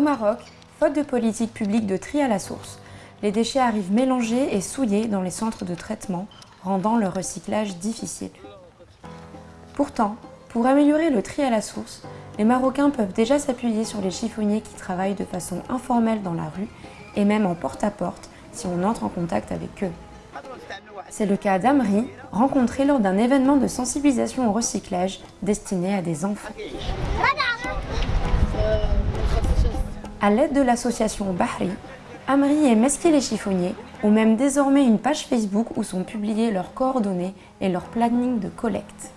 Maroc, faute de politique publique de tri à la source, les déchets arrivent mélangés et souillés dans les centres de traitement, rendant leur recyclage difficile. Pourtant, pour améliorer le tri à la source, les Marocains peuvent déjà s'appuyer sur les chiffonniers qui travaillent de façon informelle dans la rue et même en porte-à-porte si on entre en contact avec eux. C'est le cas d'Amri, rencontré lors d'un événement de sensibilisation au recyclage destiné à des enfants. À l'aide de l'association Bahri, Amri et Meski les chiffonniers ont même désormais une page Facebook où sont publiées leurs coordonnées et leur planning de collecte.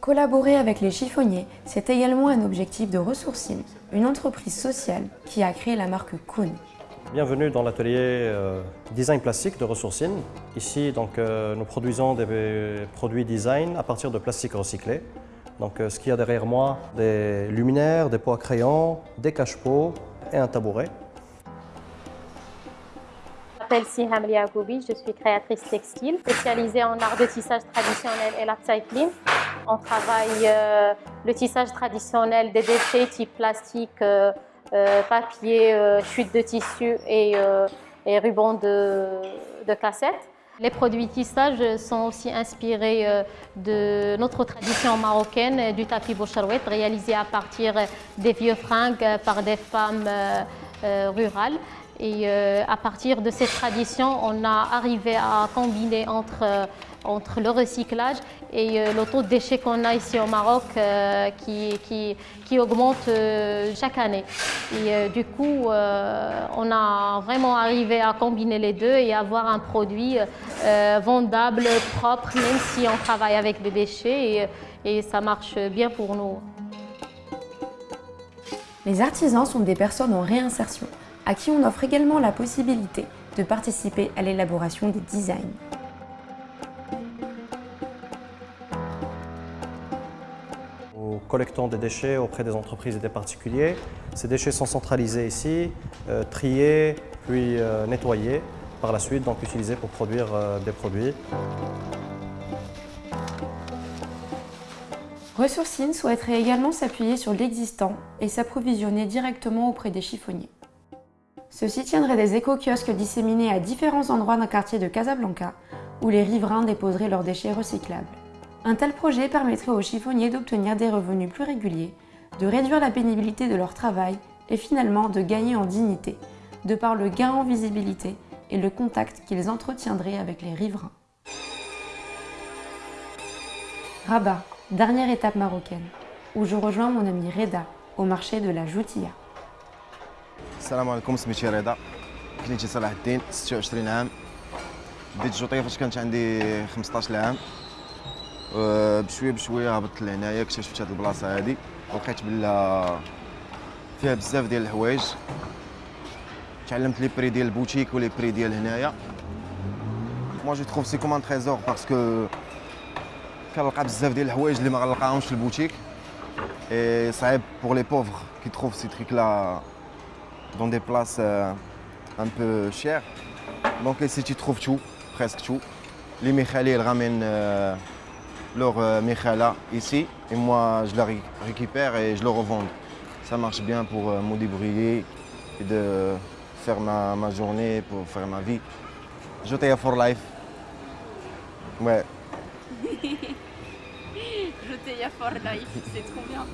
Collaborer avec les chiffonniers, c'est également un objectif de Ressourcine, une entreprise sociale qui a créé la marque Kuhn. Bienvenue dans l'atelier euh, design plastique de Ressourcine. Ici, donc, euh, nous produisons des produits design à partir de plastique recyclé. Donc, euh, ce qu'il y a derrière moi, des luminaires, des pots à crayon, des cache-pots et un tabouret. Je m'appelle Siham Liagoubi, je suis créatrice textile, spécialisée en art de tissage traditionnel et l'upcycling. On travaille le tissage traditionnel des déchets type plastique, euh, papier, euh, chute de tissu et, euh, et ruban de, de cassette. Les produits tissage sont aussi inspirés de notre tradition marocaine du tapis boucharouette réalisé à partir des vieux fringues par des femmes rurales. Et à partir de cette tradition, on a arrivé à combiner entre entre le recyclage et euh, le taux de déchets qu'on a ici au Maroc euh, qui, qui, augmente euh, chaque année. Et du coup, on a vraiment arrivé à combiner les deux et avoir un produit vendable, propre, même si on travaille avec des déchets et, et ça marche bien pour nous. Les artisans sont des personnes en réinsertion, à qui on offre également la possibilité de participer à l'élaboration des designs. collectons des déchets auprès des entreprises et des particuliers. Ces déchets sont centralisés ici, euh, triés, puis euh, nettoyés, par la suite donc utilisés pour produire euh, des produits. Ressourcine souhaiterait également s'appuyer sur l'existant et s'approvisionner directement auprès des chiffonniers. Ceux-ci tiendraient des éco-kiosques disséminés à différents endroits d'un quartier de Casablanca où les riverains déposeraient leurs déchets recyclables. Un tel projet permettrait aux chiffonniers d'obtenir des revenus plus réguliers, de réduire la pénibilité de leur travail et finalement de gagner en dignité, de par le gain en visibilité et le contact qu'ils entretiendraient avec les riverains. Rabat, dernière étape marocaine, où je rejoins mon ami Reda au marché de la Joutia. Salam alaikum, سميتي رضا. كنيتي صلاح الدين 26 عام. بديت الجوطيه فاش كانت عندي 15 عام. بشوية بشوية هبطت لهنايا اكتشفت هاد البلاصة هادي. لقيت بلا فيها بزاف ديال الحوايج. تعلمت لي بري ديال البوتيك ولي بري ديال هنايا. موا جو تروف سي كوم تريزور باسكو كنلقى بزاف ديال الحوايج اللي ما غنلقاهمش في البوتيك. اي صعيب بور لي بوفر كي تروف سي تريك لا dans des places euh, un peu chères. Donc ici, tu trouves tout, presque tout. Les Michali, ils ramènent euh, leur euh, Michala ici et moi, je la récupère et je le revends. Ça marche bien pour me débrouiller et de faire ma, journée, pour faire ma vie. Jotaya for life. Ouais. Jotaya for life, c'est trop bien.